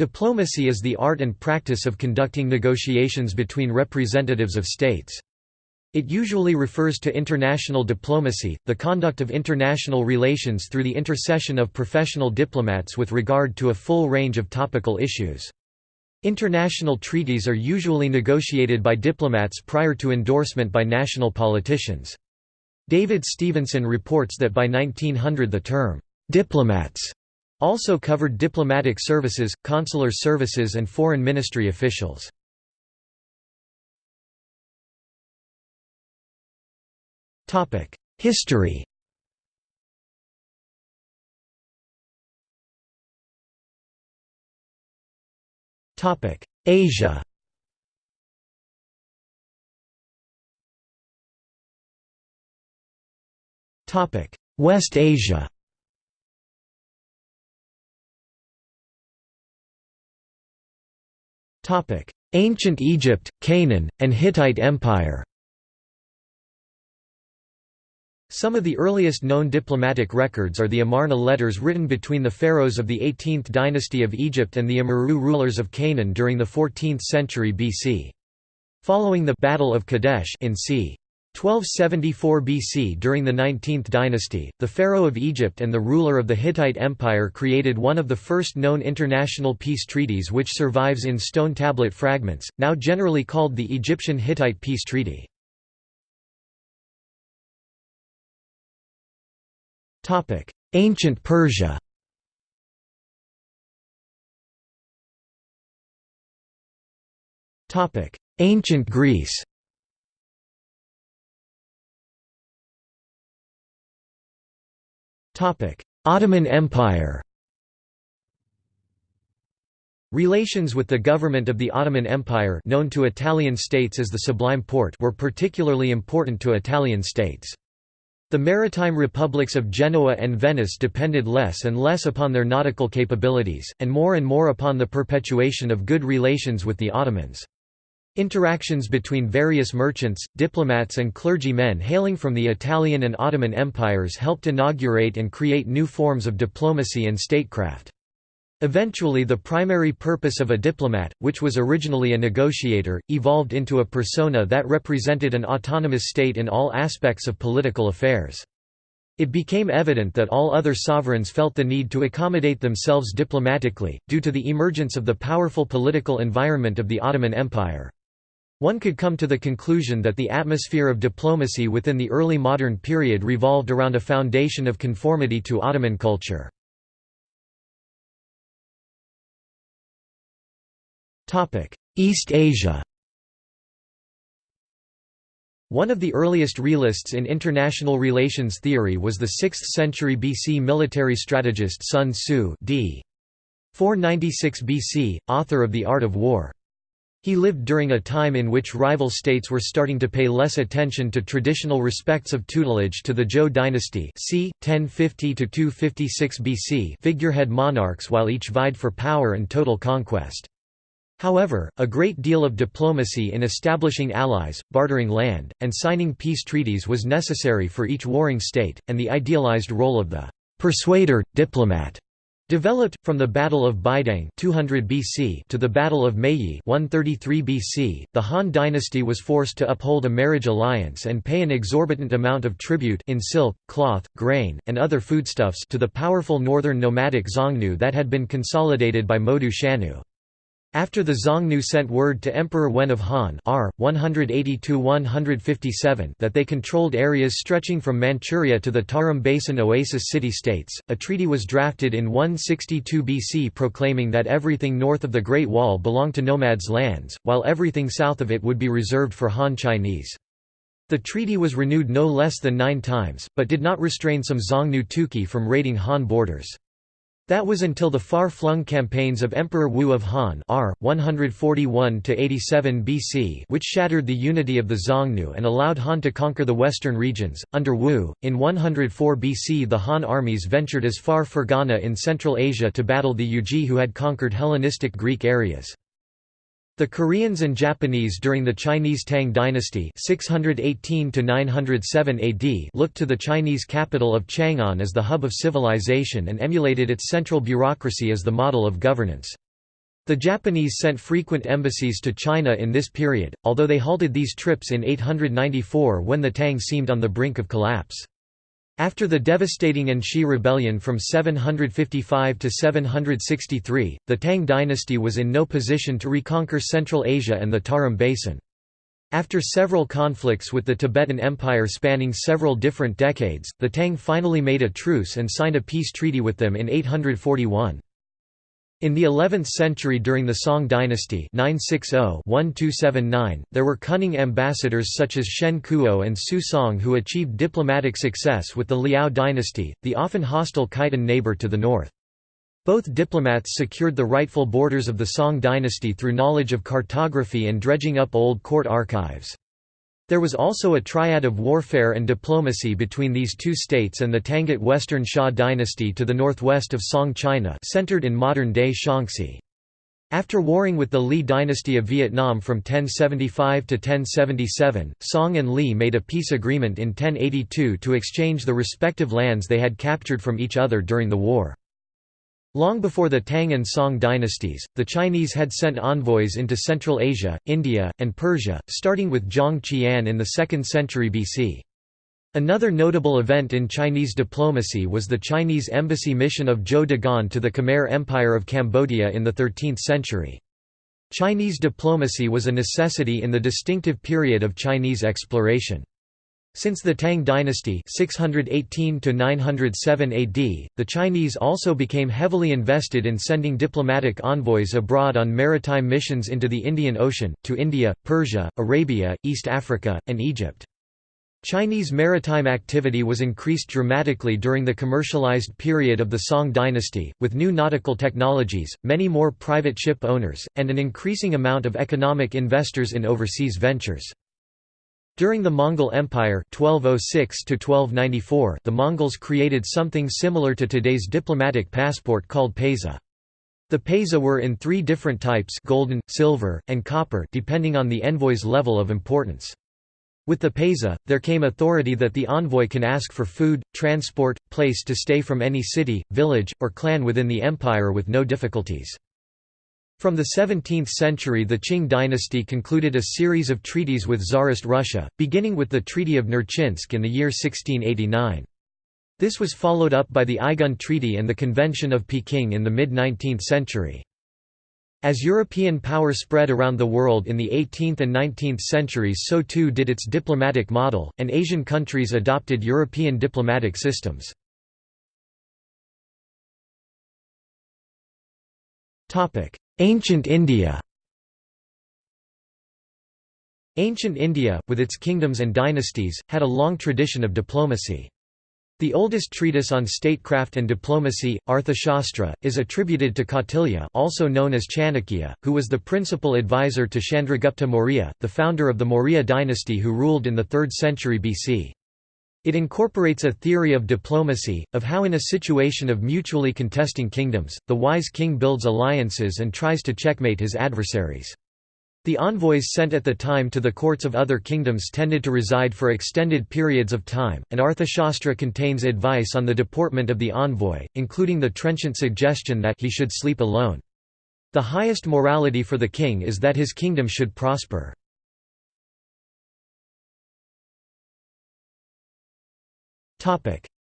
Diplomacy is the art and practice of conducting negotiations between representatives of states. It usually refers to international diplomacy, the conduct of international relations through the intercession of professional diplomats with regard to a full range of topical issues. International treaties are usually negotiated by diplomats prior to endorsement by national politicians. David Stevenson reports that by 1900 the term, "'diplomats' Also covered diplomatic services, consular services and foreign ministry officials. History. Asia. West Asia Ancient Egypt, Canaan, and Hittite Empire Some of the earliest known diplomatic records are the Amarna letters written between the pharaohs of the 18th dynasty of Egypt and the Amurru rulers of Canaan during the 14th century BC. Following the Battle of Kadesh in c. 1274 BC During the 19th dynasty, the pharaoh of Egypt and the ruler of the Hittite Empire created one of the first known international peace treaties which survives in stone tablet fragments, now generally called the Egyptian-Hittite Peace Treaty. Ancient Persia Ancient Greece Ottoman Empire Relations with the government of the Ottoman Empire known to Italian states as the Sublime Porte were particularly important to Italian states. The maritime republics of Genoa and Venice depended less and less upon their nautical capabilities, and more and more upon the perpetuation of good relations with the Ottomans. Interactions between various merchants, diplomats and clergymen hailing from the Italian and Ottoman empires helped inaugurate and create new forms of diplomacy and statecraft. Eventually the primary purpose of a diplomat, which was originally a negotiator, evolved into a persona that represented an autonomous state in all aspects of political affairs. It became evident that all other sovereigns felt the need to accommodate themselves diplomatically, due to the emergence of the powerful political environment of the Ottoman Empire. One could come to the conclusion that the atmosphere of diplomacy within the early modern period revolved around a foundation of conformity to Ottoman culture. East Asia One of the earliest realists in international relations theory was the 6th century BC military strategist Sun Tzu d. 496 BC, author of The Art of War. He lived during a time in which rival states were starting to pay less attention to traditional respects of tutelage to the Zhou dynasty c. 1050–256 BC figurehead monarchs while each vied for power and total conquest. However, a great deal of diplomacy in establishing allies, bartering land, and signing peace treaties was necessary for each warring state, and the idealized role of the «persuader, diplomat» Developed from the Battle of Baideng 200 BC to the Battle of Mayi 133 BC, the Han dynasty was forced to uphold a marriage alliance and pay an exorbitant amount of tribute in silk, cloth, grain, and other foodstuffs to the powerful northern nomadic Xiongnu that had been consolidated by Modu Chanyu. After the Xiongnu sent word to Emperor Wen of Han R. 180–157 that they controlled areas stretching from Manchuria to the Tarim Basin oasis city-states, a treaty was drafted in 162 BC proclaiming that everything north of the Great Wall belonged to nomads' lands, while everything south of it would be reserved for Han Chinese. The treaty was renewed no less than nine times, but did not restrain some Xiongnu Tuqi from raiding Han borders. That was until the far-flung campaigns of Emperor Wu of Han R. 141–87 BC which shattered the unity of the Xiongnu and allowed Han to conquer the western regions. Under Wu, in 104 BC the Han armies ventured as far Fergana in Central Asia to battle the Yuezhi who had conquered Hellenistic Greek areas. The Koreans and Japanese during the Chinese Tang dynasty 618 AD looked to the Chinese capital of Chang'an as the hub of civilization and emulated its central bureaucracy as the model of governance. The Japanese sent frequent embassies to China in this period, although they halted these trips in 894 when the Tang seemed on the brink of collapse. After the devastating An Shi rebellion from 755 to 763, the Tang dynasty was in no position to reconquer Central Asia and the Tarim Basin. After several conflicts with the Tibetan Empire spanning several different decades, the Tang finally made a truce and signed a peace treaty with them in 841. In the 11th century during the Song dynasty 960-1279, there were cunning ambassadors such as Shen Kuo and Su Song who achieved diplomatic success with the Liao dynasty, the often hostile Khitan neighbor to the north. Both diplomats secured the rightful borders of the Song dynasty through knowledge of cartography and dredging up old court archives. There was also a triad of warfare and diplomacy between these two states and the Tangut Western Xia dynasty to the northwest of Song China centered in modern-day Shaanxi. After warring with the Li dynasty of Vietnam from 1075 to 1077, Song and Li made a peace agreement in 1082 to exchange the respective lands they had captured from each other during the war. Long before the Tang and Song dynasties, the Chinese had sent envoys into Central Asia, India, and Persia, starting with Zhang Qian in the 2nd century BC. Another notable event in Chinese diplomacy was the Chinese embassy mission of Zhou Daguan to the Khmer Empire of Cambodia in the 13th century. Chinese diplomacy was a necessity in the distinctive period of Chinese exploration. Since the Tang dynasty 618 AD, the Chinese also became heavily invested in sending diplomatic envoys abroad on maritime missions into the Indian Ocean, to India, Persia, Arabia, East Africa, and Egypt. Chinese maritime activity was increased dramatically during the commercialized period of the Song dynasty, with new nautical technologies, many more private ship owners, and an increasing amount of economic investors in overseas ventures. During the Mongol Empire 1206 the Mongols created something similar to today's diplomatic passport called paiza. The paiza were in three different types golden, silver, and copper depending on the envoy's level of importance. With the paiza, there came authority that the envoy can ask for food, transport, place to stay from any city, village, or clan within the empire with no difficulties. From the 17th century the Qing dynasty concluded a series of treaties with Tsarist Russia, beginning with the Treaty of Nerchinsk in the year 1689. This was followed up by the Aigun Treaty and the Convention of Peking in the mid-19th century. As European power spread around the world in the 18th and 19th centuries so too did its diplomatic model, and Asian countries adopted European diplomatic systems. Ancient India Ancient India, with its kingdoms and dynasties, had a long tradition of diplomacy. The oldest treatise on statecraft and diplomacy, Arthashastra, is attributed to Kautilya also known as Chanakya, who was the principal advisor to Chandragupta Maurya, the founder of the Maurya dynasty who ruled in the 3rd century BC. It incorporates a theory of diplomacy, of how in a situation of mutually contesting kingdoms, the wise king builds alliances and tries to checkmate his adversaries. The envoys sent at the time to the courts of other kingdoms tended to reside for extended periods of time, and Arthashastra contains advice on the deportment of the envoy, including the trenchant suggestion that he should sleep alone. The highest morality for the king is that his kingdom should prosper.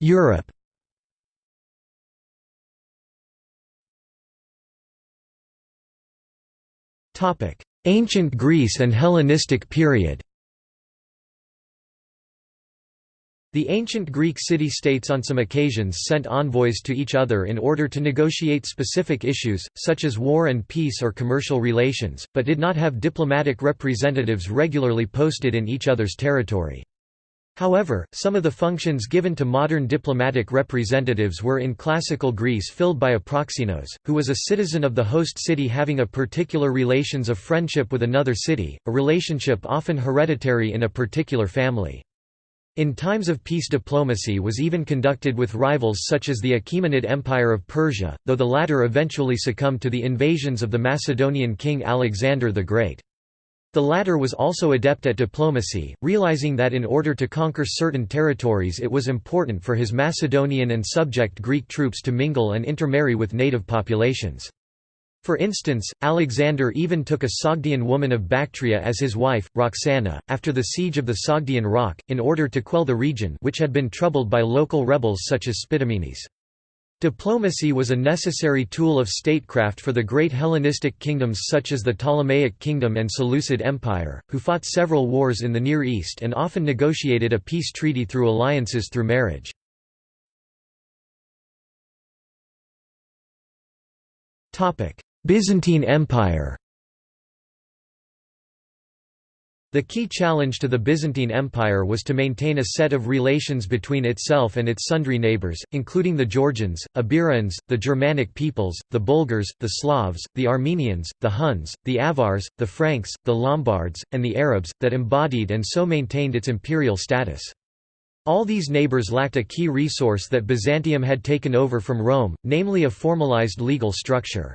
Europe. Topic: Ancient Greece and Hellenistic period. The ancient Greek city-states on some occasions sent envoys to each other in order to negotiate specific issues, such as war and peace or commercial relations, but did not have diplomatic representatives regularly posted in each other's territory. However, some of the functions given to modern diplomatic representatives were in classical Greece filled by a proxenos, who was a citizen of the host city having a particular relations of friendship with another city, a relationship often hereditary in a particular family. In times of peace diplomacy was even conducted with rivals such as the Achaemenid Empire of Persia, though the latter eventually succumbed to the invasions of the Macedonian king Alexander the Great. The latter was also adept at diplomacy, realizing that in order to conquer certain territories it was important for his Macedonian and subject Greek troops to mingle and intermarry with native populations. For instance, Alexander even took a Sogdian woman of Bactria as his wife, Roxana, after the siege of the Sogdian Rock, in order to quell the region which had been troubled by local rebels such as Spitamenes. Diplomacy was a necessary tool of statecraft for the great Hellenistic kingdoms such as the Ptolemaic Kingdom and Seleucid Empire, who fought several wars in the Near East and often negotiated a peace treaty through alliances through marriage. Byzantine Empire The key challenge to the Byzantine Empire was to maintain a set of relations between itself and its sundry neighbours, including the Georgians, Iberians, the Germanic peoples, the Bulgars, the Slavs, the Armenians, the Huns, the Avars, the Franks, the Lombards, and the Arabs, that embodied and so maintained its imperial status. All these neighbours lacked a key resource that Byzantium had taken over from Rome, namely a formalized legal structure.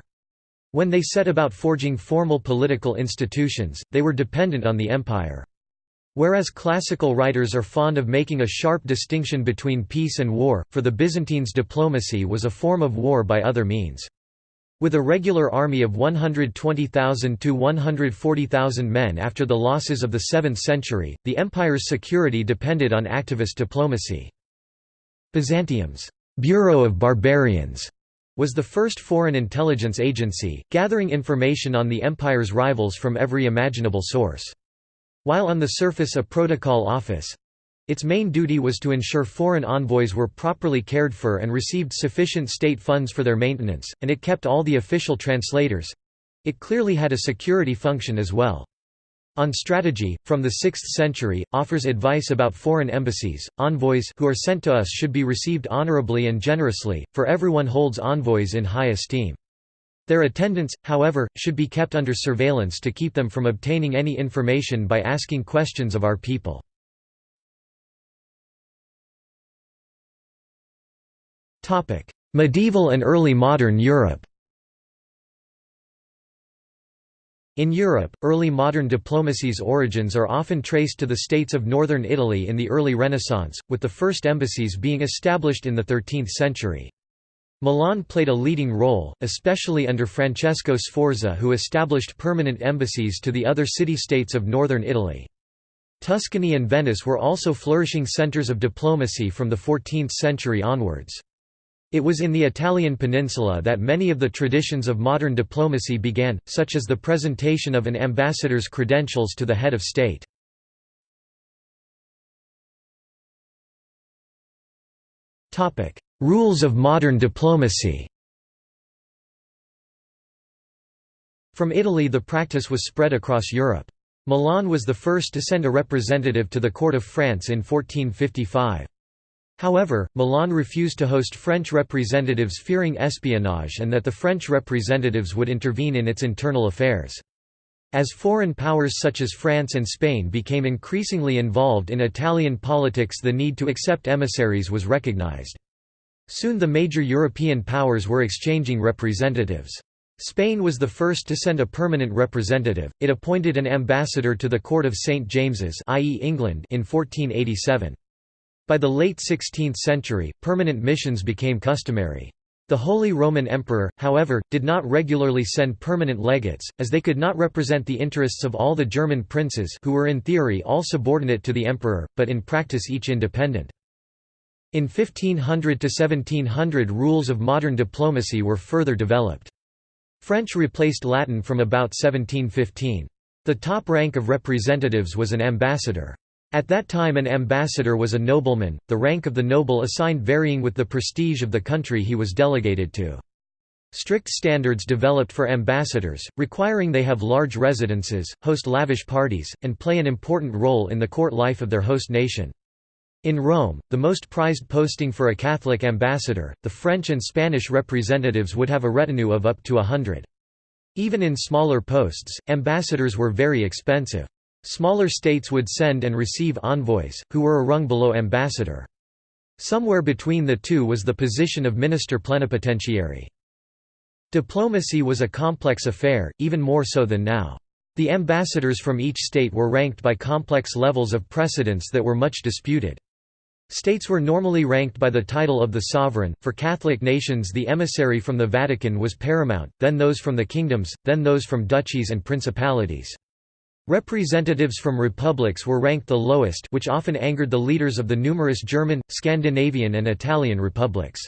When they set about forging formal political institutions, they were dependent on the empire. Whereas classical writers are fond of making a sharp distinction between peace and war, for the Byzantines diplomacy was a form of war by other means. With a regular army of 120,000 to 140,000 men after the losses of the 7th century, the empire's security depended on activist diplomacy. Byzantium's «Bureau of Barbarians» was the first foreign intelligence agency, gathering information on the empire's rivals from every imaginable source. While on the surface a protocol office, its main duty was to ensure foreign envoys were properly cared for and received sufficient state funds for their maintenance, and it kept all the official translators. It clearly had a security function as well. On strategy, from the 6th century, offers advice about foreign embassies. Envoys who are sent to us should be received honorably and generously, for everyone holds envoys in high esteem. Their attendance, however, should be kept under surveillance to keep them from obtaining any information by asking questions of our people. Medieval and early modern Europe In Europe, early modern diplomacy's origins are often traced to the states of northern Italy in the early Renaissance, with the first embassies being established in the 13th century. Milan played a leading role, especially under Francesco Sforza who established permanent embassies to the other city-states of northern Italy. Tuscany and Venice were also flourishing centers of diplomacy from the 14th century onwards. It was in the Italian peninsula that many of the traditions of modern diplomacy began, such as the presentation of an ambassador's credentials to the head of state. Rules of modern diplomacy From Italy the practice was spread across Europe. Milan was the first to send a representative to the court of France in 1455. However, Milan refused to host French representatives fearing espionage and that the French representatives would intervene in its internal affairs. As foreign powers such as France and Spain became increasingly involved in Italian politics the need to accept emissaries was recognized. Soon the major European powers were exchanging representatives. Spain was the first to send a permanent representative, it appointed an ambassador to the court of St. James's i.e. England in 1487. By the late 16th century, permanent missions became customary. The Holy Roman Emperor, however, did not regularly send permanent legates, as they could not represent the interests of all the German princes who were in theory all subordinate to the emperor, but in practice each independent. In 1500 to 1700 rules of modern diplomacy were further developed. French replaced Latin from about 1715. The top rank of representatives was an ambassador. At that time an ambassador was a nobleman, the rank of the noble assigned varying with the prestige of the country he was delegated to. Strict standards developed for ambassadors, requiring they have large residences, host lavish parties, and play an important role in the court life of their host nation. In Rome, the most prized posting for a Catholic ambassador, the French and Spanish representatives would have a retinue of up to a hundred. Even in smaller posts, ambassadors were very expensive. Smaller states would send and receive envoys, who were a rung below ambassador. Somewhere between the two was the position of minister plenipotentiary. Diplomacy was a complex affair, even more so than now. The ambassadors from each state were ranked by complex levels of precedence that were much disputed. States were normally ranked by the title of the sovereign, for Catholic nations the emissary from the Vatican was paramount, then those from the kingdoms, then those from duchies and principalities. Representatives from republics were ranked the lowest which often angered the leaders of the numerous German, Scandinavian and Italian republics.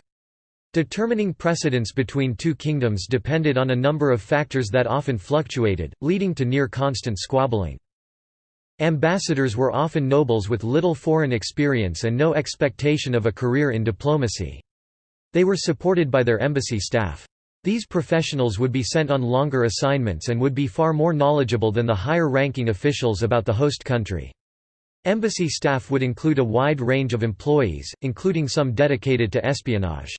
Determining precedence between two kingdoms depended on a number of factors that often fluctuated, leading to near-constant squabbling. Ambassadors were often nobles with little foreign experience and no expectation of a career in diplomacy. They were supported by their embassy staff. These professionals would be sent on longer assignments and would be far more knowledgeable than the higher-ranking officials about the host country. Embassy staff would include a wide range of employees, including some dedicated to espionage.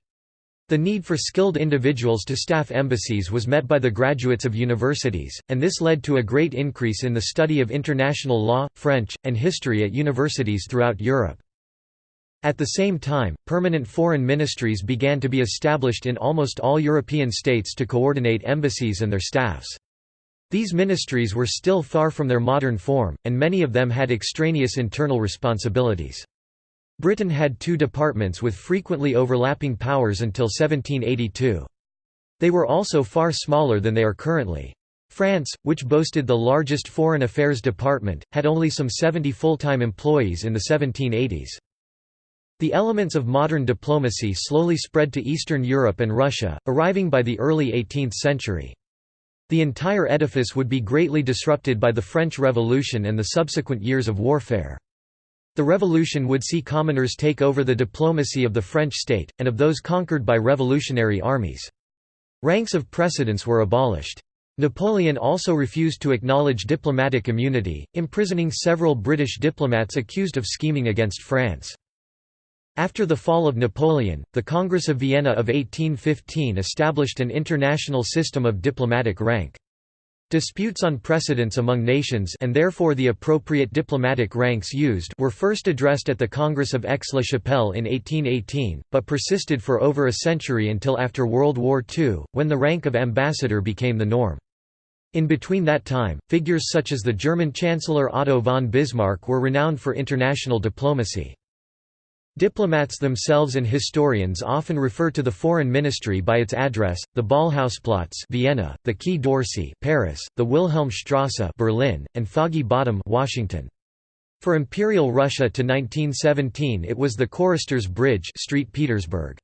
The need for skilled individuals to staff embassies was met by the graduates of universities, and this led to a great increase in the study of international law, French, and history at universities throughout Europe. At the same time, permanent foreign ministries began to be established in almost all European states to coordinate embassies and their staffs. These ministries were still far from their modern form, and many of them had extraneous internal responsibilities. Britain had two departments with frequently overlapping powers until 1782. They were also far smaller than they are currently. France, which boasted the largest foreign affairs department, had only some 70 full-time employees in the 1780s. The elements of modern diplomacy slowly spread to Eastern Europe and Russia, arriving by the early 18th century. The entire edifice would be greatly disrupted by the French Revolution and the subsequent years of warfare. The revolution would see commoners take over the diplomacy of the French state, and of those conquered by revolutionary armies. Ranks of precedence were abolished. Napoleon also refused to acknowledge diplomatic immunity, imprisoning several British diplomats accused of scheming against France. After the fall of Napoleon, the Congress of Vienna of 1815 established an international system of diplomatic rank. Disputes on precedence among nations and therefore the appropriate diplomatic ranks used were first addressed at the Congress of Aix-la-Chapelle in 1818, but persisted for over a century until after World War II, when the rank of ambassador became the norm. In between that time, figures such as the German Chancellor Otto von Bismarck were renowned for international diplomacy. Diplomats themselves and historians often refer to the foreign ministry by its address, the Ballhausplatz Vienna, the Quai d'Orsay Paris, the Wilhelmstrasse Berlin, and Foggy Bottom Washington. For Imperial Russia to 1917 it was the Choristers Bridge Street Petersburg.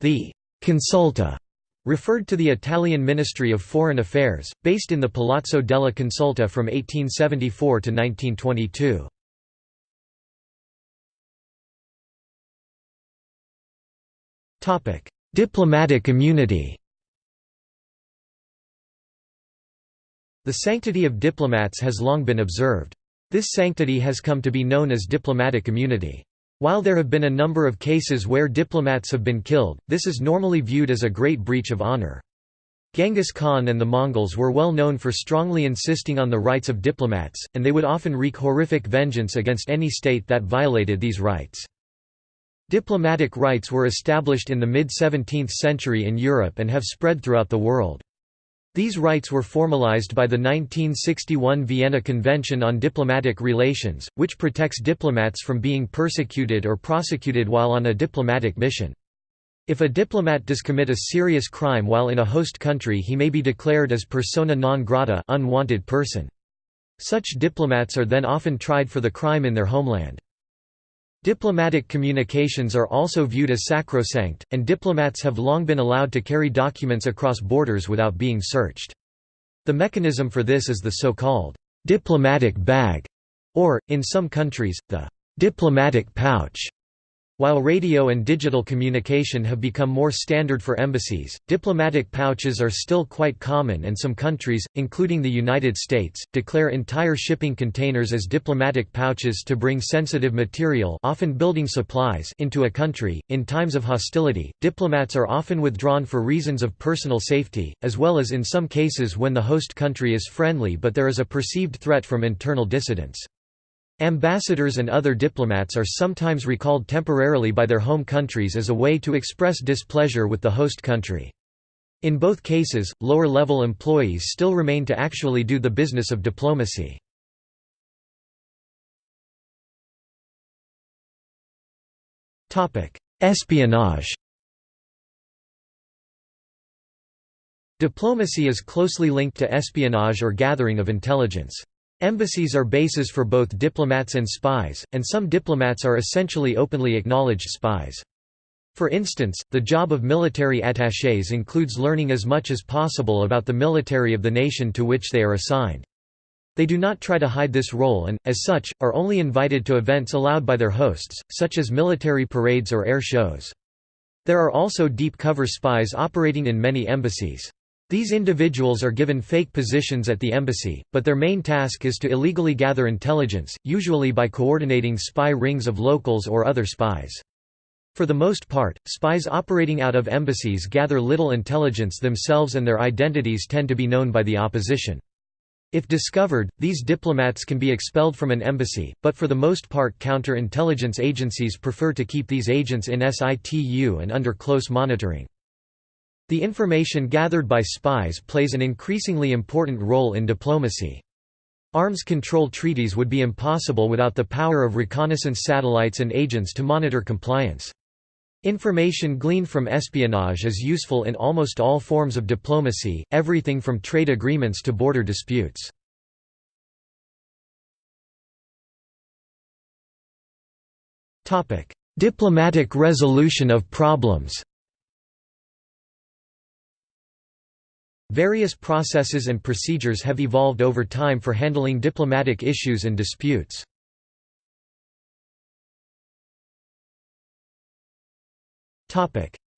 The «consulta» referred to the Italian Ministry of Foreign Affairs, based in the Palazzo della Consulta from 1874 to 1922. Diplomatic immunity The sanctity of diplomats has long been observed. This sanctity has come to be known as diplomatic immunity. While there have been a number of cases where diplomats have been killed, this is normally viewed as a great breach of honor. Genghis Khan and the Mongols were well known for strongly insisting on the rights of diplomats, and they would often wreak horrific vengeance against any state that violated these rights. Diplomatic rights were established in the mid-17th century in Europe and have spread throughout the world. These rights were formalized by the 1961 Vienna Convention on Diplomatic Relations, which protects diplomats from being persecuted or prosecuted while on a diplomatic mission. If a diplomat does commit a serious crime while in a host country he may be declared as persona non grata unwanted person. Such diplomats are then often tried for the crime in their homeland. Diplomatic communications are also viewed as sacrosanct, and diplomats have long been allowed to carry documents across borders without being searched. The mechanism for this is the so-called diplomatic bag, or, in some countries, the diplomatic pouch. While radio and digital communication have become more standard for embassies, diplomatic pouches are still quite common and some countries, including the United States, declare entire shipping containers as diplomatic pouches to bring sensitive material often building supplies into a country. In times of hostility, diplomats are often withdrawn for reasons of personal safety, as well as in some cases when the host country is friendly but there is a perceived threat from internal dissidents. Ambassadors and other diplomats are sometimes recalled temporarily by their home countries as a way to express displeasure with the host country. In both cases, lower-level employees still remain to actually do the business of diplomacy. Espionage Diplomacy is closely linked to espionage or gathering of intelligence. Embassies are bases for both diplomats and spies, and some diplomats are essentially openly acknowledged spies. For instance, the job of military attachés includes learning as much as possible about the military of the nation to which they are assigned. They do not try to hide this role and, as such, are only invited to events allowed by their hosts, such as military parades or air shows. There are also deep cover spies operating in many embassies. These individuals are given fake positions at the embassy, but their main task is to illegally gather intelligence, usually by coordinating spy rings of locals or other spies. For the most part, spies operating out of embassies gather little intelligence themselves and their identities tend to be known by the opposition. If discovered, these diplomats can be expelled from an embassy, but for the most part counter-intelligence agencies prefer to keep these agents in situ and under close monitoring. The information gathered by spies plays an increasingly important role in diplomacy. Arms control treaties would be impossible without the power of reconnaissance satellites and agents to monitor compliance. Information gleaned from espionage is useful in almost all forms of diplomacy, everything from trade agreements to border disputes. Diplomatic resolution of problems Various processes and procedures have evolved over time for handling diplomatic issues and disputes.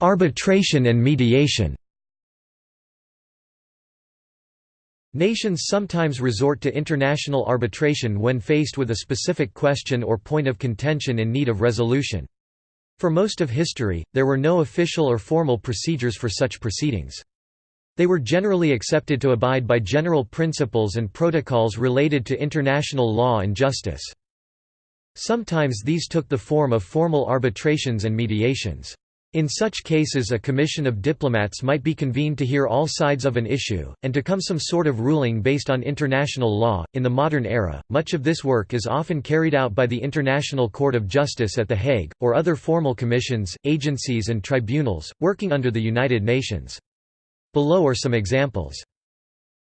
Arbitration and mediation Nations sometimes resort to international arbitration when faced with a specific question or point of contention in need of resolution. For most of history, there were no official or formal procedures for such proceedings. They were generally accepted to abide by general principles and protocols related to international law and justice. Sometimes these took the form of formal arbitrations and mediations. In such cases a commission of diplomats might be convened to hear all sides of an issue, and to come some sort of ruling based on international law. In the modern era, much of this work is often carried out by the International Court of Justice at The Hague, or other formal commissions, agencies and tribunals, working under the United Nations. Below are some examples.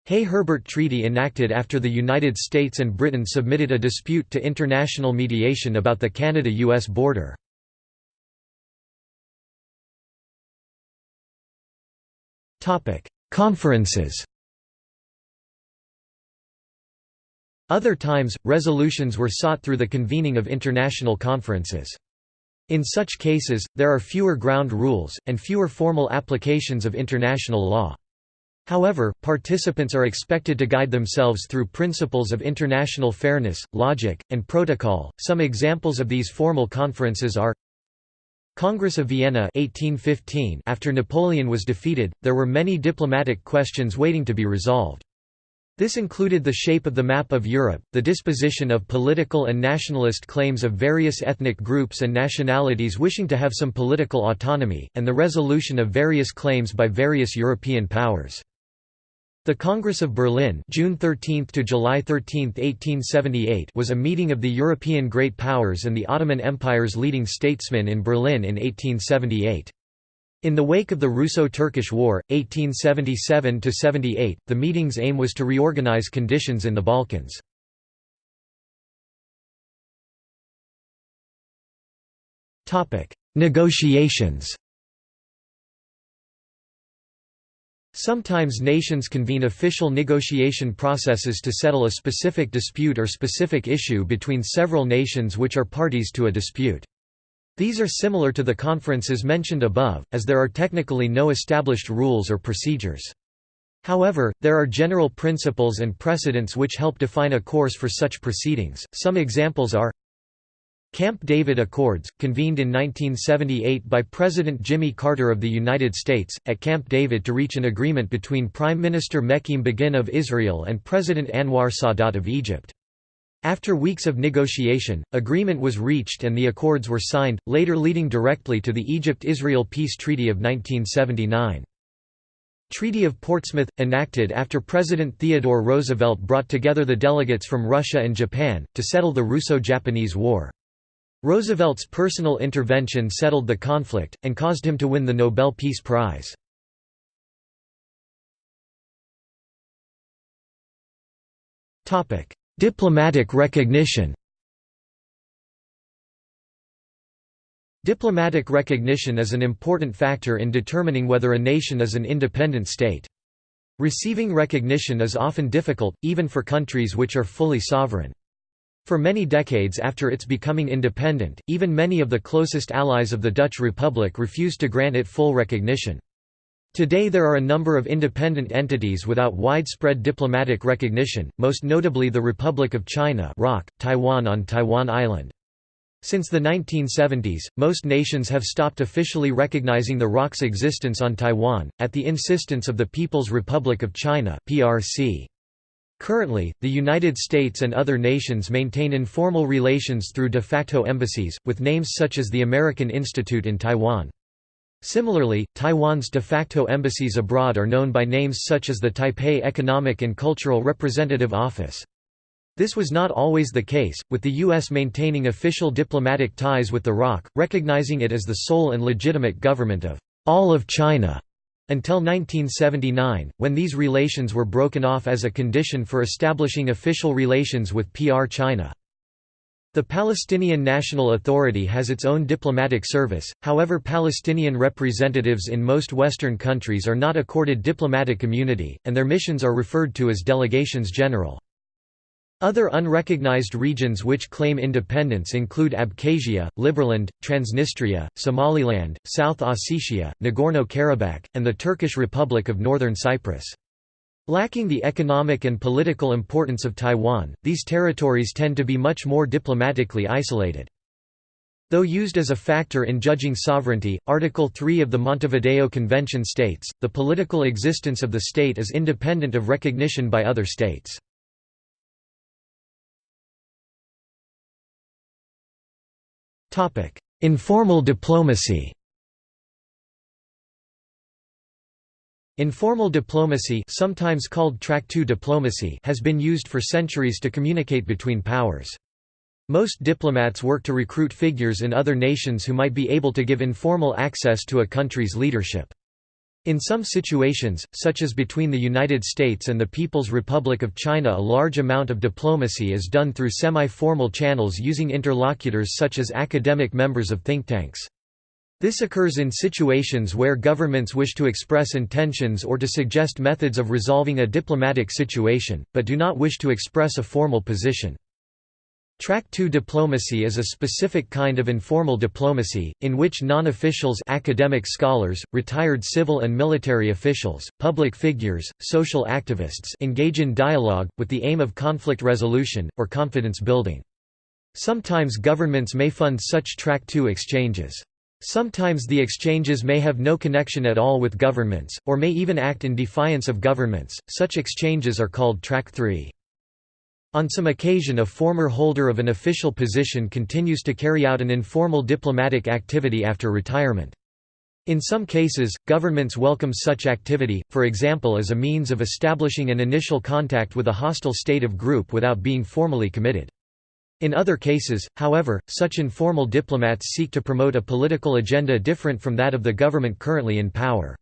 Hay-Herbert Treaty enacted after the United States and Britain submitted a dispute to international mediation about the Canada-US border. Conferences Other times, resolutions were sought through the convening of international conferences. In such cases, there are fewer ground rules, and fewer formal applications of international law. However, participants are expected to guide themselves through principles of international fairness, logic, and protocol. Some examples of these formal conferences are Congress of Vienna 1815 After Napoleon was defeated, there were many diplomatic questions waiting to be resolved. This included the shape of the map of Europe, the disposition of political and nationalist claims of various ethnic groups and nationalities wishing to have some political autonomy, and the resolution of various claims by various European powers. The Congress of Berlin June 13 to July 13, 1878 was a meeting of the European great powers and the Ottoman Empire's leading statesmen in Berlin in 1878. In the wake of the Russo-Turkish War, 1877–78, the meeting's aim was to reorganize conditions in the Balkans. Negotiations Sometimes nations convene official negotiation processes to settle a specific dispute or specific issue between several nations which are parties to a dispute. These are similar to the conferences mentioned above, as there are technically no established rules or procedures. However, there are general principles and precedents which help define a course for such proceedings. Some examples are Camp David Accords, convened in 1978 by President Jimmy Carter of the United States, at Camp David to reach an agreement between Prime Minister Menachem Begin of Israel and President Anwar Sadat of Egypt. After weeks of negotiation, agreement was reached and the accords were signed, later leading directly to the Egypt–Israel Peace Treaty of 1979. Treaty of Portsmouth – enacted after President Theodore Roosevelt brought together the delegates from Russia and Japan, to settle the Russo-Japanese War. Roosevelt's personal intervention settled the conflict, and caused him to win the Nobel Peace Prize. Diplomatic recognition Diplomatic recognition is an important factor in determining whether a nation is an independent state. Receiving recognition is often difficult, even for countries which are fully sovereign. For many decades after its becoming independent, even many of the closest allies of the Dutch Republic refused to grant it full recognition. Today there are a number of independent entities without widespread diplomatic recognition, most notably the Republic of China Taiwan on Taiwan Island. Since the 1970s, most nations have stopped officially recognizing the ROC's existence on Taiwan, at the insistence of the People's Republic of China (PRC). Currently, the United States and other nations maintain informal relations through de facto embassies, with names such as the American Institute in Taiwan. Similarly, Taiwan's de facto embassies abroad are known by names such as the Taipei Economic and Cultural Representative Office. This was not always the case, with the U.S. maintaining official diplomatic ties with the ROC, recognizing it as the sole and legitimate government of all of China until 1979, when these relations were broken off as a condition for establishing official relations with PR China. The Palestinian National Authority has its own diplomatic service, however Palestinian representatives in most Western countries are not accorded diplomatic immunity, and their missions are referred to as delegations general. Other unrecognized regions which claim independence include Abkhazia, Liberland, Transnistria, Somaliland, South Ossetia, Nagorno-Karabakh, and the Turkish Republic of Northern Cyprus. Lacking the economic and political importance of Taiwan, these territories tend to be much more diplomatically isolated. Though used as a factor in judging sovereignty, Article 3 of the Montevideo Convention states, the political existence of the state is independent of recognition by other states. Informal diplomacy Informal diplomacy sometimes called track 2 diplomacy has been used for centuries to communicate between powers. Most diplomats work to recruit figures in other nations who might be able to give informal access to a country's leadership. In some situations, such as between the United States and the People's Republic of China a large amount of diplomacy is done through semi-formal channels using interlocutors such as academic members of think tanks. This occurs in situations where governments wish to express intentions or to suggest methods of resolving a diplomatic situation, but do not wish to express a formal position. Track 2 diplomacy is a specific kind of informal diplomacy, in which non-officials academic scholars, retired civil and military officials, public figures, social activists engage in dialogue, with the aim of conflict resolution, or confidence building. Sometimes governments may fund such Track 2 exchanges. Sometimes the exchanges may have no connection at all with governments, or may even act in defiance of governments, such exchanges are called Track 3. On some occasion a former holder of an official position continues to carry out an informal diplomatic activity after retirement. In some cases, governments welcome such activity, for example as a means of establishing an initial contact with a hostile state of group without being formally committed. In other cases, however, such informal diplomats seek to promote a political agenda different from that of the government currently in power.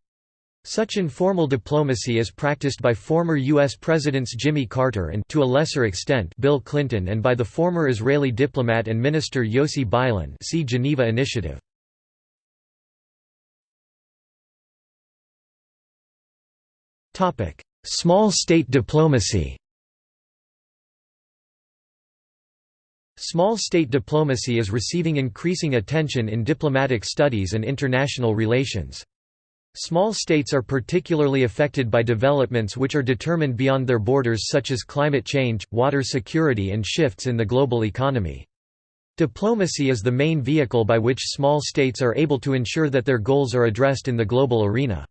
Such informal diplomacy is practiced by former U.S. Presidents Jimmy Carter and to a lesser extent Bill Clinton and by the former Israeli diplomat and minister Yossi Beilin see Geneva Initiative. Small state diplomacy Small state diplomacy is receiving increasing attention in diplomatic studies and international relations. Small states are particularly affected by developments which are determined beyond their borders such as climate change, water security and shifts in the global economy. Diplomacy is the main vehicle by which small states are able to ensure that their goals are addressed in the global arena.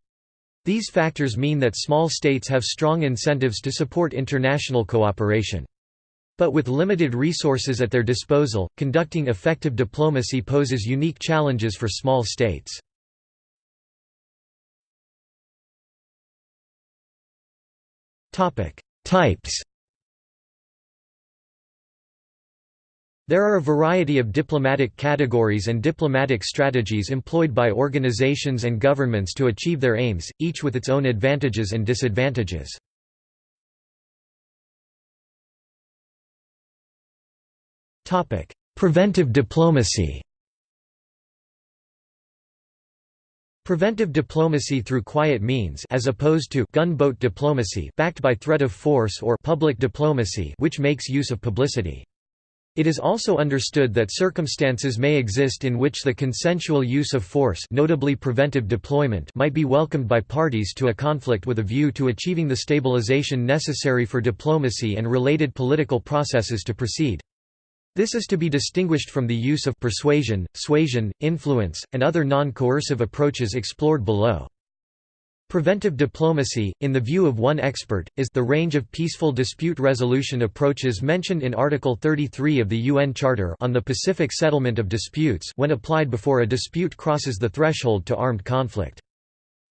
These factors mean that small states have strong incentives to support international cooperation. But with limited resources at their disposal, conducting effective diplomacy poses unique challenges for small states. Types There are a variety of diplomatic categories and diplomatic strategies employed by organizations and governments to achieve their aims, each with its own advantages and disadvantages. Preventive diplomacy Preventive diplomacy through quiet means as opposed to gunboat diplomacy backed by threat of force or public diplomacy which makes use of publicity. It is also understood that circumstances may exist in which the consensual use of force notably preventive deployment might be welcomed by parties to a conflict with a view to achieving the stabilization necessary for diplomacy and related political processes to proceed. This is to be distinguished from the use of persuasion, suasion, influence, and other non-coercive approaches explored below. Preventive diplomacy, in the view of one expert, is the range of peaceful dispute resolution approaches mentioned in Article 33 of the UN Charter on the Pacific settlement of disputes when applied before a dispute crosses the threshold to armed conflict.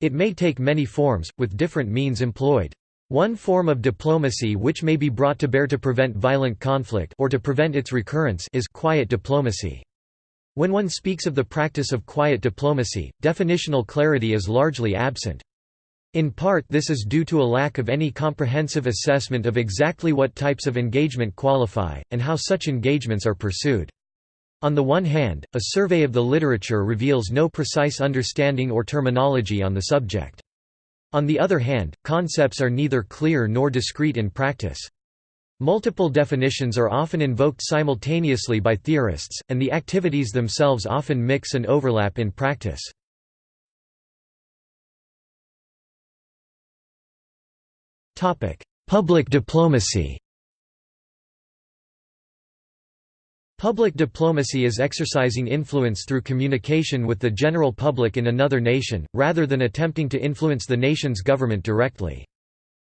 It may take many forms, with different means employed. One form of diplomacy which may be brought to bear to prevent violent conflict or to prevent its recurrence is quiet diplomacy. When one speaks of the practice of quiet diplomacy, definitional clarity is largely absent. In part this is due to a lack of any comprehensive assessment of exactly what types of engagement qualify, and how such engagements are pursued. On the one hand, a survey of the literature reveals no precise understanding or terminology on the subject. On the other hand, concepts are neither clear nor discrete in practice. Multiple definitions are often invoked simultaneously by theorists, and the activities themselves often mix and overlap in practice. Public diplomacy Public diplomacy is exercising influence through communication with the general public in another nation, rather than attempting to influence the nation's government directly.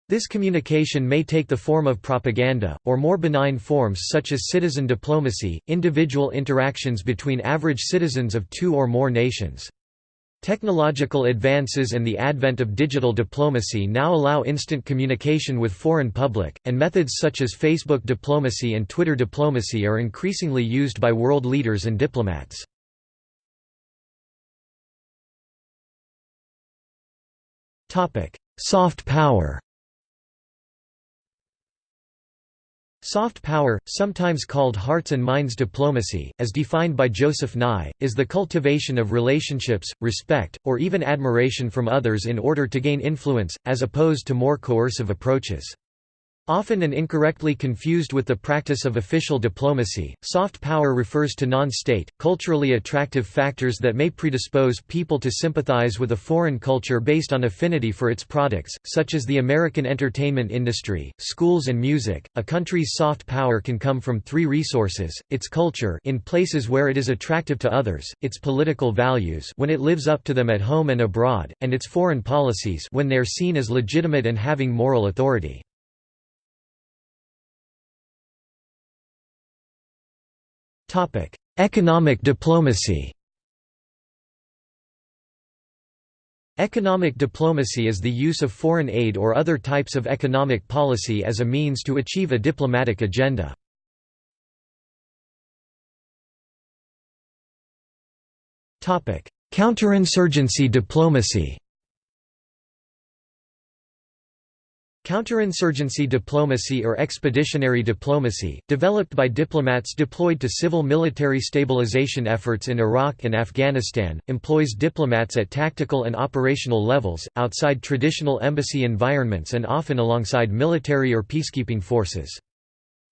This communication may take the form of propaganda, or more benign forms such as citizen diplomacy, individual interactions between average citizens of two or more nations. Technological advances and the advent of digital diplomacy now allow instant communication with foreign public, and methods such as Facebook diplomacy and Twitter diplomacy are increasingly used by world leaders and diplomats. Soft power Soft power, sometimes called hearts and minds diplomacy, as defined by Joseph Nye, is the cultivation of relationships, respect, or even admiration from others in order to gain influence, as opposed to more coercive approaches. Often and incorrectly confused with the practice of official diplomacy, soft power refers to non-state, culturally attractive factors that may predispose people to sympathize with a foreign culture based on affinity for its products, such as the American entertainment industry, schools and music. A country's soft power can come from three resources: its culture in places where it is attractive to others, its political values when it lives up to them at home and abroad, and its foreign policies when they are seen as legitimate and having moral authority. Topic: Economic diplomacy. Economic diplomacy is the use of foreign aid or other types of economic policy as a means to achieve a diplomatic agenda. Topic: Counterinsurgency diplomacy. Counterinsurgency diplomacy or expeditionary diplomacy, developed by diplomats deployed to civil-military stabilization efforts in Iraq and Afghanistan, employs diplomats at tactical and operational levels, outside traditional embassy environments and often alongside military or peacekeeping forces.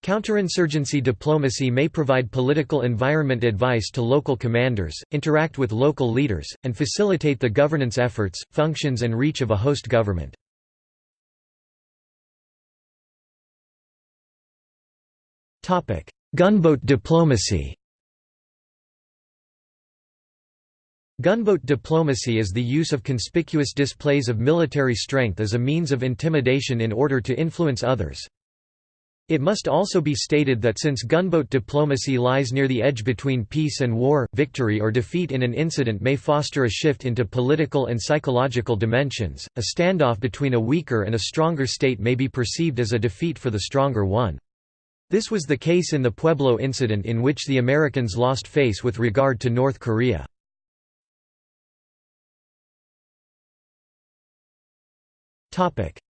Counterinsurgency diplomacy may provide political environment advice to local commanders, interact with local leaders, and facilitate the governance efforts, functions and reach of a host government. Gunboat diplomacy Gunboat diplomacy is the use of conspicuous displays of military strength as a means of intimidation in order to influence others. It must also be stated that since gunboat diplomacy lies near the edge between peace and war, victory or defeat in an incident may foster a shift into political and psychological dimensions. A standoff between a weaker and a stronger state may be perceived as a defeat for the stronger one. This was the case in the Pueblo incident in which the Americans lost face with regard to North Korea.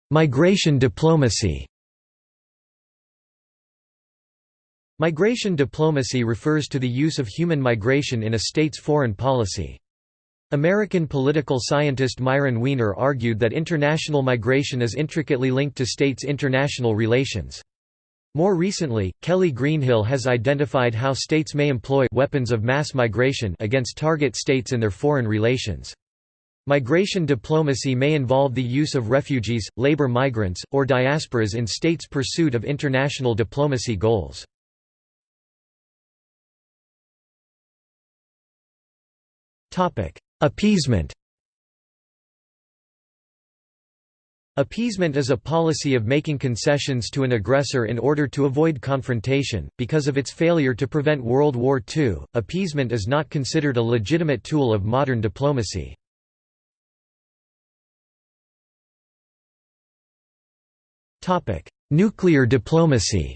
Migration diplomacy Migration diplomacy refers to the use of human migration in a state's foreign policy. American political scientist Myron Weiner argued that international migration is intricately linked to states' international relations. More recently, Kelly Greenhill has identified how states may employ weapons of mass migration against target states in their foreign relations. Migration diplomacy may involve the use of refugees, labor migrants, or diasporas in states' pursuit of international diplomacy goals. Appeasement Appeasement is a policy of making concessions to an aggressor in order to avoid confrontation. Because of its failure to prevent World War II, appeasement is not considered a legitimate tool of modern diplomacy. Topic: Nuclear diplomacy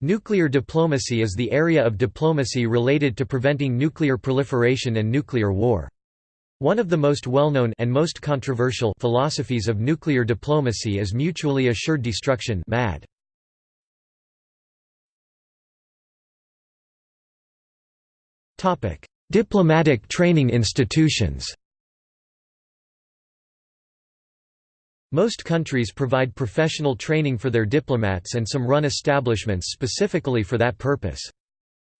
Nuclear diplomacy is the area of diplomacy related to preventing nuclear proliferation and nuclear war. One of the most well-known and most controversial philosophies of nuclear diplomacy is mutually assured destruction MAD. Topic: Diplomatic training institutions Most countries provide professional training for their diplomats and some run establishments specifically for that purpose.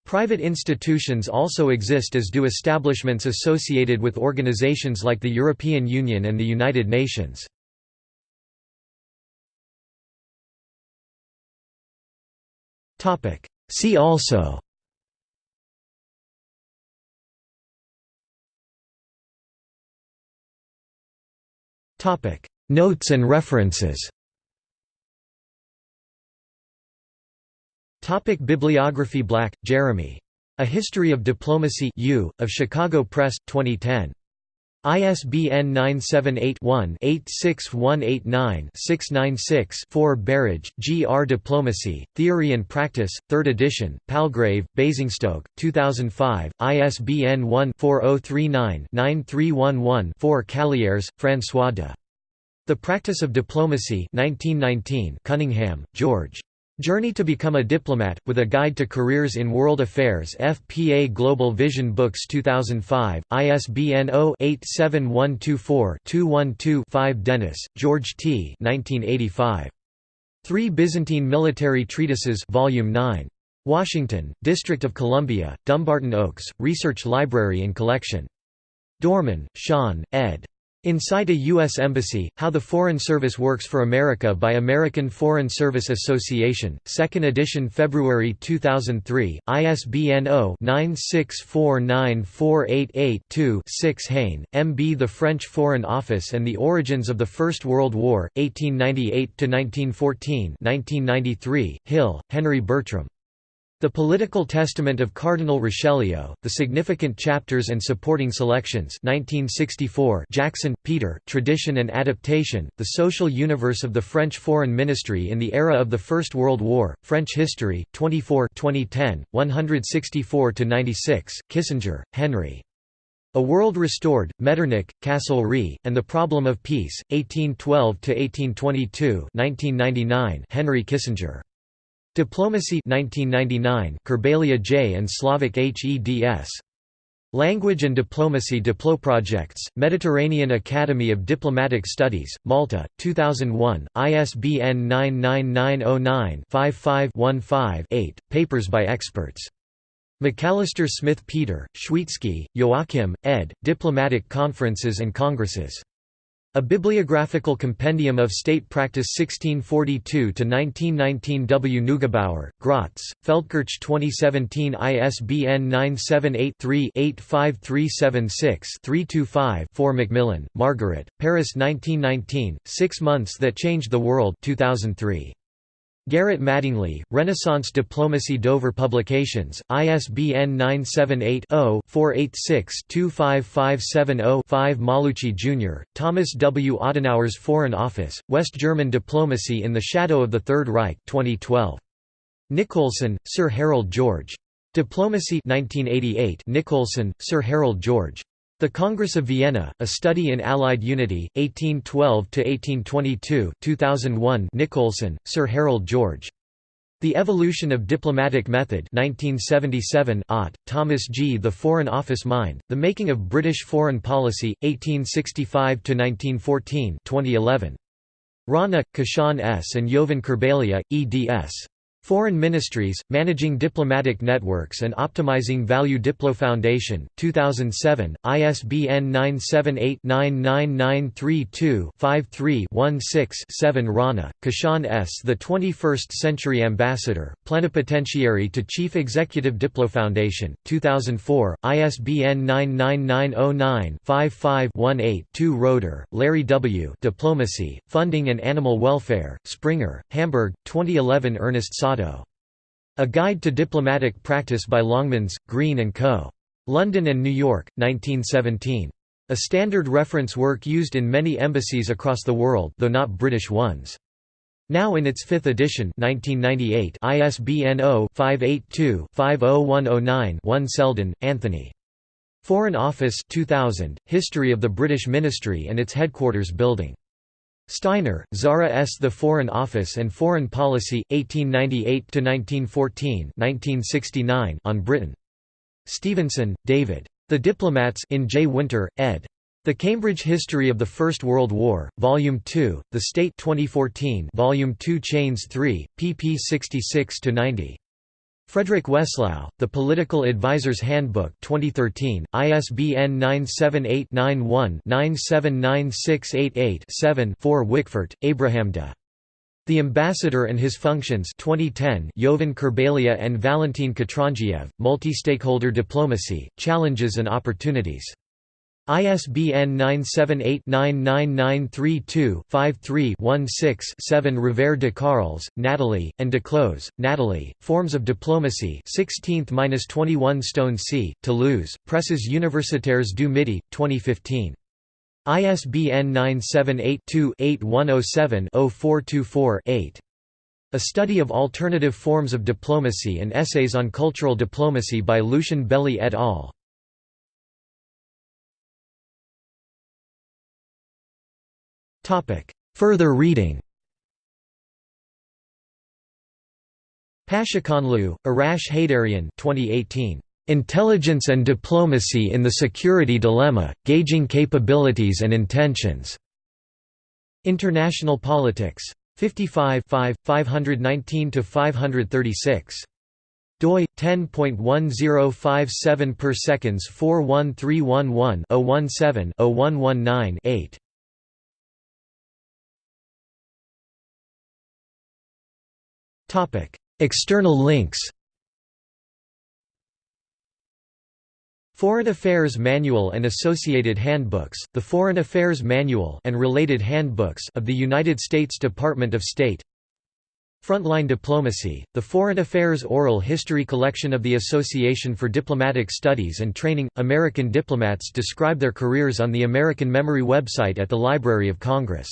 Private institutions also exist as do establishments associated with organizations like the European Union and the United Nations. See also Notes and references Topic Bibliography Black, Jeremy. A History of Diplomacy U, of Chicago Press, 2010. ISBN 978-1-86189-696-4 Berridge, G. R. Diplomacy, Theory and Practice, 3rd edition, Palgrave, Basingstoke, 2005, ISBN 1-4039-9311-4 Callieres, François de. The Practice of Diplomacy 1919 Cunningham, George. Journey to Become a Diplomat, with a Guide to Careers in World Affairs FPA Global Vision Books 2005, ISBN 0-87124-212-5 Dennis, George T. 1985. Three Byzantine Military Treatises Volume 9. Washington, District of Columbia, Dumbarton Oaks, Research Library and Collection. Dorman, Sean, ed. Inside a U.S. Embassy, How the Foreign Service Works for America by American Foreign Service Association, 2nd edition February 2003, ISBN 0-9649488-2 6 Hayne, M. B. The French Foreign Office and the Origins of the First World War, 1898–1914 1993, Hill, Henry Bertram. The Political Testament of Cardinal Richelieu, The Significant Chapters and Supporting Selections 1964 Jackson, Peter Tradition and Adaptation, The Social Universe of the French Foreign Ministry in the Era of the First World War, French History, 24 2010, 164–96, Kissinger, Henry. A World Restored, Metternich, Castlereagh, and the Problem of Peace, 1812–1822 Henry Kissinger. Diplomacy 1999 Kurbalija J. and Slavik HEDS. Language and Diplomacy Diploprojects, Mediterranean Academy of Diplomatic Studies, Malta, 2001, ISBN 99909-55-15-8, papers by experts. McAllister Smith Peter, Schweitzky, Joachim, ed., Diplomatic Conferences and Congresses. A Bibliographical Compendium of State Practice 1642–1919 W. Neugebauer, Graz, Feldkirch 2017 ISBN 978-3-85376-325-4 Macmillan, Margaret, Paris 1919, Six Months That Changed the World 2003. Garrett Mattingly, Renaissance Diplomacy Dover Publications, ISBN 978-0-486-25570-5 Maulucci, Jr., Thomas W. Adenauer's Foreign Office, West German Diplomacy in the Shadow of the Third Reich 2012. Nicolson, Sir Harold George. Diplomacy 1988 Nicolson, Sir Harold George. The Congress of Vienna, A Study in Allied Unity, 1812–1822 2001 Nicolson, Sir Harold George. The Evolution of Diplomatic Method 1977 Ott, Thomas G. The Foreign Office Mind, The Making of British Foreign Policy, 1865–1914 2011. Rana, Kishan S. and Jovan Kurbalija, eds. Foreign Ministries, Managing Diplomatic Networks and Optimizing Value Diplo Foundation, 2007, ISBN 978-99932-53-16-7 Rana, Kishan S. The 21st Century Ambassador, Plenipotentiary to Chief Executive Diplo Foundation, 2004, ISBN 99909-55-18-2 Roeder, Larry W. Diplomacy, Funding and Animal Welfare, Springer, Hamburg, 2011 Ernest A Guide to Diplomatic Practice by Longmans, Green and Co. London and New York, 1917. A standard reference work used in many embassies across the world though not British ones. Now in its fifth edition 1998 ISBN 0-582-50109-1 Seldon, Anthony. Foreign Office 2000, History of the British Ministry and its Headquarters Building. Steiner, Zara S. The Foreign Office and Foreign Policy, 1898–1914 on Britain. Stevenson, David. The Diplomats in J. Winter, ed. The Cambridge History of the First World War, Volume 2, The State 2014 Volume 2 Chains 3, pp 66–90. Frederick Wesslau, The Political Advisor's Handbook 2013, ISBN 978-91-979688-7 4 Wicquefort, Abraham de. The Ambassador and His Functions 2010 Jovan Kurbalija and Valentin Katrandjiev, Multi-Stakeholder Diplomacy, Challenges and Opportunities ISBN 978-99932-53-16-7 Revere de Carles, Natalie, and Declos, Natalie, Forms of Diplomacy 16th–21 Stone C, Toulouse, Presses Universitaires du Midi, 2015. ISBN 978-2-8107-0424-8. A Study of Alternative Forms of Diplomacy and Essays on Cultural Diplomacy by Lucien Belli et al. Further reading Pashakhanlou, Arash Heydarian 2018. Intelligence and Diplomacy in the Security Dilemma, Gauging Capabilities and Intentions. International Politics. 55 519–536. doi 10.1057 per seconds 41311 017 0119 8 External links Foreign Affairs Manual and Associated Handbooks, the Foreign Affairs Manual and related handbooks of the United States Department of State Frontline Diplomacy, the Foreign Affairs Oral History Collection of the Association for Diplomatic Studies and Training. American diplomats describe their careers on the American Memory website at the Library of Congress.